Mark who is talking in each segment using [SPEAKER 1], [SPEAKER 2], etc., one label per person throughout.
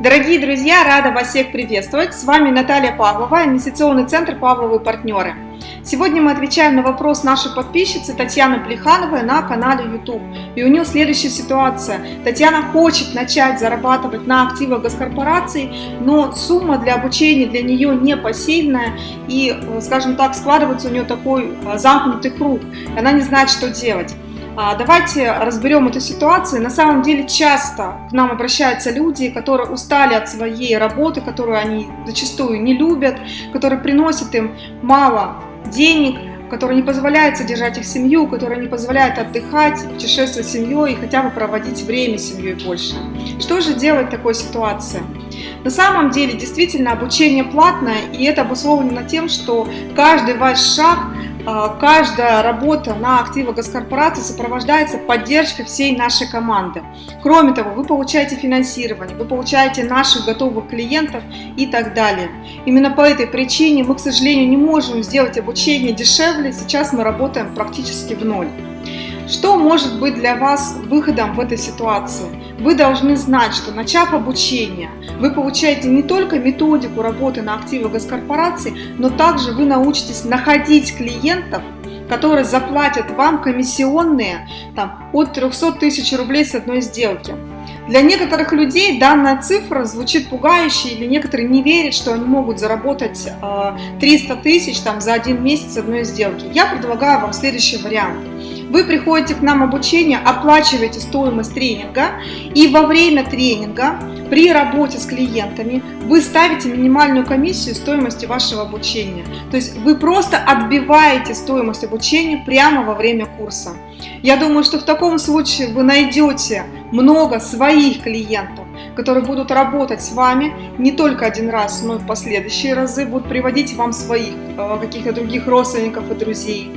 [SPEAKER 1] Дорогие друзья, рада вас всех приветствовать. С вами Наталья Павлова, инвестиционный центр «Павловы партнеры». Сегодня мы отвечаем на вопрос нашей подписчицы Татьяны Плехановой на канале YouTube. И у нее следующая ситуация. Татьяна хочет начать зарабатывать на активах госкорпораций, но сумма для обучения для нее не посильная. И, скажем так, складывается у нее такой а, замкнутый круг. Она не знает, что делать. А, давайте разберем эту ситуацию. На самом деле часто к нам обращаются люди, которые устали от своей работы, которую они зачастую не любят, которые приносят им мало денег, которые не позволяют содержать их семью, которые не позволяют отдыхать, путешествовать с семьей и хотя бы проводить время с семьей больше. Что же делать в такой ситуации? На самом деле, действительно, обучение платное, и это обусловлено тем, что каждый ваш шаг каждая работа на активы госкорпорации сопровождается поддержкой всей нашей команды. Кроме того, вы получаете финансирование, вы получаете наших готовых клиентов и так далее. Именно по этой причине мы, к сожалению, не можем сделать обучение дешевле. Сейчас мы работаем практически в ноль. Что может быть для вас выходом в этой ситуации? Вы должны знать, что начав обучение, вы получаете не только методику работы на активы госкорпорации, но также вы научитесь находить клиентов, которые заплатят вам комиссионные там, от 300 тысяч рублей с одной сделки. Для некоторых людей данная цифра звучит пугающе, или некоторые не верят, что они могут заработать 300 тысяч там, за один месяц одной сделки. Я предлагаю вам следующий вариант. Вы приходите к нам обучение, оплачиваете стоимость тренинга, и во время тренинга при работе с клиентами вы ставите минимальную комиссию стоимости вашего обучения. То есть вы просто отбиваете стоимость обучения прямо во время курса. Я думаю, что в таком случае вы найдете много своих клиентов, которые будут работать с вами не только один раз, но и в последующие разы будут приводить вам своих э, каких-то других родственников и друзей.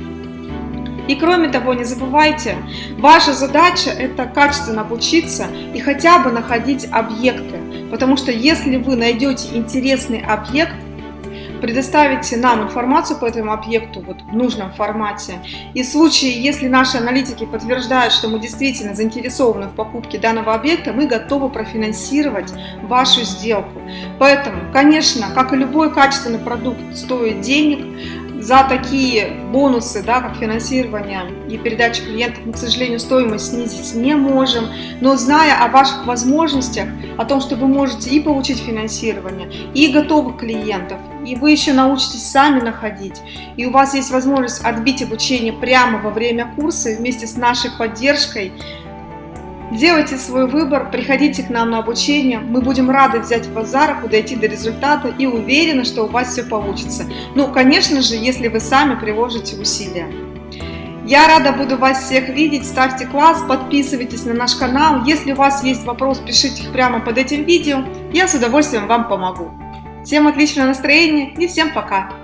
[SPEAKER 1] И кроме того, не забывайте, ваша задача это качественно обучиться и хотя бы находить объекты. Потому что если вы найдете интересный объект, предоставите нам информацию по этому объекту вот в нужном формате. И в случае, если наши аналитики подтверждают, что мы действительно заинтересованы в покупке данного объекта, мы готовы профинансировать вашу сделку. Поэтому, конечно, как и любой качественный продукт стоит денег, за такие бонусы, да, как финансирование и передача клиентов, мы, к сожалению, стоимость снизить не можем. Но зная о ваших возможностях, о том, что вы можете и получить финансирование, и готовых клиентов, и вы еще научитесь сами находить, и у вас есть возможность отбить обучение прямо во время курса вместе с нашей поддержкой, Делайте свой выбор, приходите к нам на обучение, мы будем рады взять вас за руку, дойти до результата и уверены, что у вас все получится. Ну, конечно же, если вы сами приложите усилия. Я рада буду вас всех видеть, ставьте класс, подписывайтесь на наш канал. Если у вас есть вопрос, пишите их прямо под этим видео, я с удовольствием вам помогу. Всем отличного настроения и всем пока!